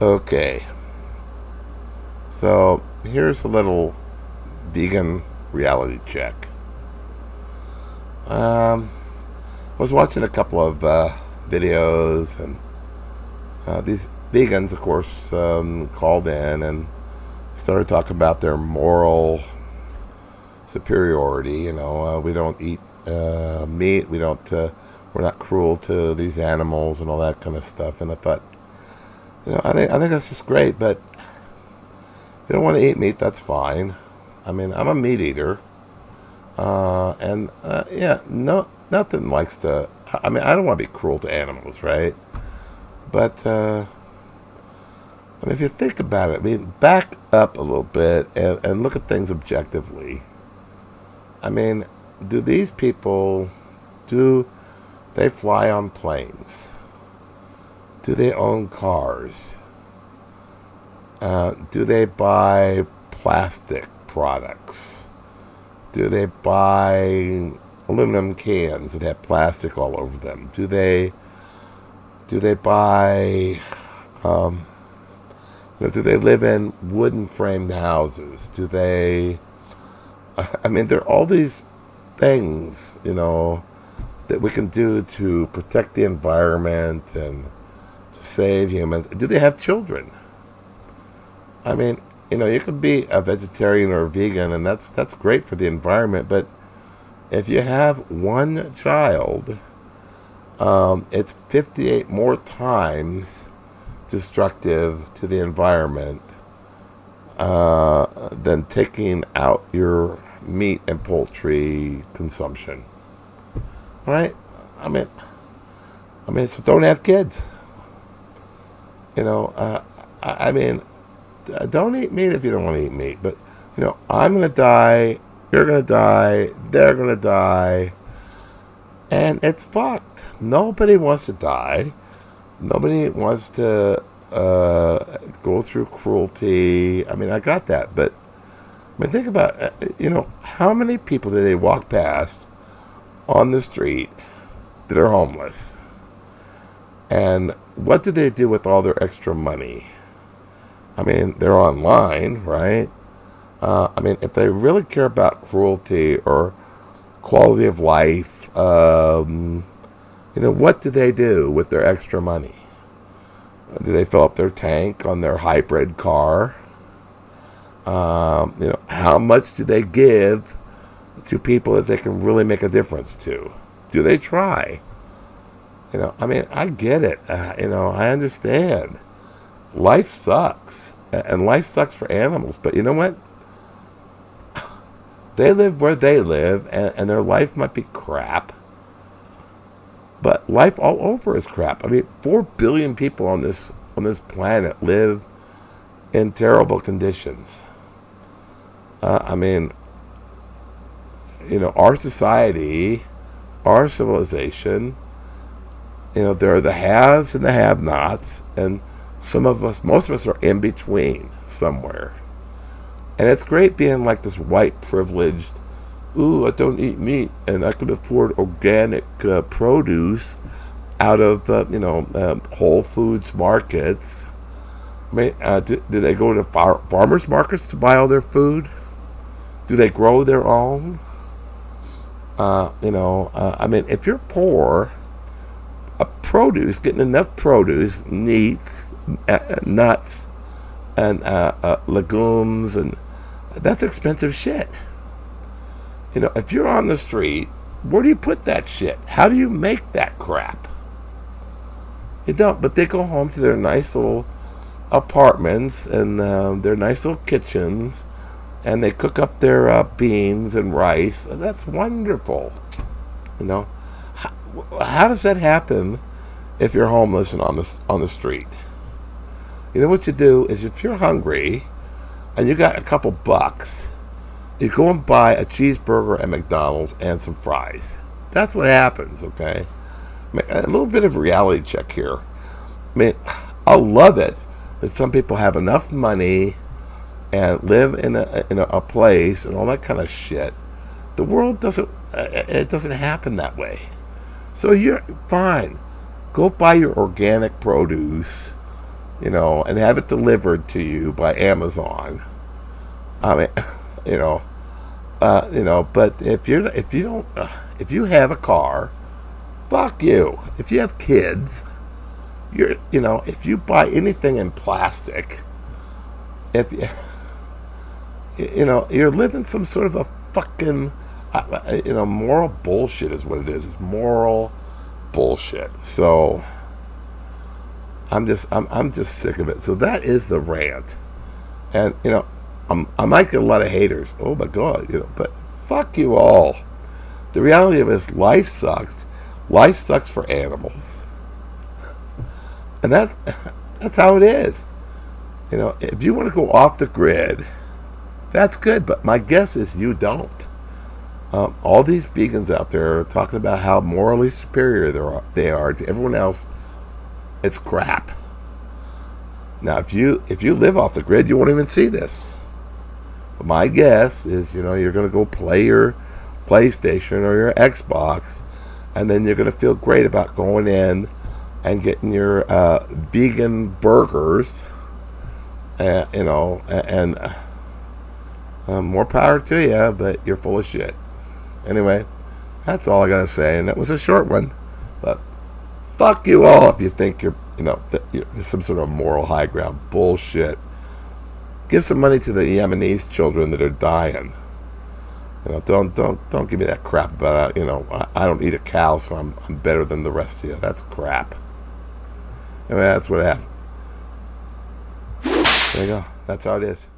Okay. So here's a little vegan reality check. Um, I was watching a couple of uh, videos, and uh, these vegans, of course, um, called in and started talking about their moral superiority. You know, uh, we don't eat uh, meat. We don't. Uh, we're not cruel to these animals and all that kind of stuff. And I thought, you know, I think I think that's just great. But if you don't want to eat meat, that's fine. I mean, I'm a meat eater, uh, and uh, yeah, no, nothing likes to. I mean, I don't want to be cruel to animals, right? But uh, I mean, if you think about it, I mean, back up a little bit and, and look at things objectively. I mean, do these people do they fly on planes? Do they own cars? Uh, do they buy plastic products? Do they buy aluminum cans that have plastic all over them? Do they do they buy um, you know, do they live in wooden framed houses? Do they I mean there are all these things, you know, that we can do to protect the environment and save humans. Do they have children? I mean, you know, you could be a vegetarian or a vegan, and that's that's great for the environment. But if you have one child, um, it's 58 more times destructive to the environment uh, than taking out your meat and poultry consumption. Right? I mean, I mean, so don't have kids. You know, uh, I, I mean, don't eat meat if you don't want to eat meat. But you know, I'm gonna die. You're gonna die. They're gonna die. And it's fucked. Nobody wants to die. Nobody wants to uh, go through cruelty. I mean, I got that, but I mean, think about uh, you know how many people do they walk past on the street that are homeless, and what do they do with all their extra money? I mean, they're online, right? Uh, I mean, if they really care about cruelty or quality of life, um, you know, what do they do with their extra money? Do they fill up their tank on their hybrid car? Um, you know, how much do they give to people that they can really make a difference to? Do they try? You know, I mean, I get it. Uh, you know, I understand. Life sucks, and life sucks for animals. But you know what? They live where they live, and, and their life might be crap. But life all over is crap. I mean, four billion people on this on this planet live in terrible conditions. Uh, I mean, you know, our society, our civilization, you know, there are the haves and the have-nots, and some of us, most of us, are in between somewhere. And it's great being like this white privileged ooh, I don't eat meat, and I can afford organic uh, produce out of uh, you know um, Whole Foods markets. I mean, uh, do, do, they go to far- farmers markets to buy all their food? Do they grow their own? Uh, you know, uh, I mean, if you're poor, produce, getting enough produce, meats, uh, nuts, and legumes, and that's expensive shit. You know, if you're on the street, where do you put that shit? How do you make that crap? You don't, but they go home to their nice little apartments and uh, their nice little kitchens, and they cook up their uh, beans and rice. That's wonderful. You know, how, how does that happen if you're homeless and on the on the street? You know what you do is if you're hungry and you got a couple bucks you go and buy a cheeseburger at McDonald's and some fries. That's what happens, okay? A little bit of reality check here. I mean, I love it that some people have enough money and live in a, in a, place and all that kind of shit. The world doesn't, uh, it doesn't happen that way. So you're fine. Go buy your organic produce you know, and have it delivered to you by Amazon. I mean, you know, uh, you know, but if you're if you don't uh, if you have a car, fuck you. If you have kids, you're you know, if you buy anything in plastic, if you you know, you're living some sort of a fucking you know, moral bullshit is what it is. It's moral bullshit. So I'm just I'm I'm just sick of it. So that is the rant. And you know, I'm, I might get a lot of haters. Oh my god, you know, but fuck you all. The reality of it is life sucks. Life sucks for animals. And that's that's how it is. You know, if you want to go off the grid, that's good, but my guess is you don't. Um, all these vegans out there are talking about how morally superior they are, they are to everyone else. It's crap. Now, if you if you live off the grid, you won't even see this. But my guess is, you know, you're going to go play your PlayStation or your Xbox, and then you're going to feel great about going in and getting your uh, vegan burgers, uh, you know, and, uh, more power to you, but you're full of shit. Anyway, that's all I got to say, and that was a short one. But fuck you all if you think you're, you know, you're, some sort of moral high ground. Bullshit. Give some money to the Yemenis children that are dying. You know, don't don't don't give me that crap about uh, you know I, I don't eat a cow, so I'm I'm better than the rest of you. That's crap. I mean, that's what happened. There you go. That's how it is.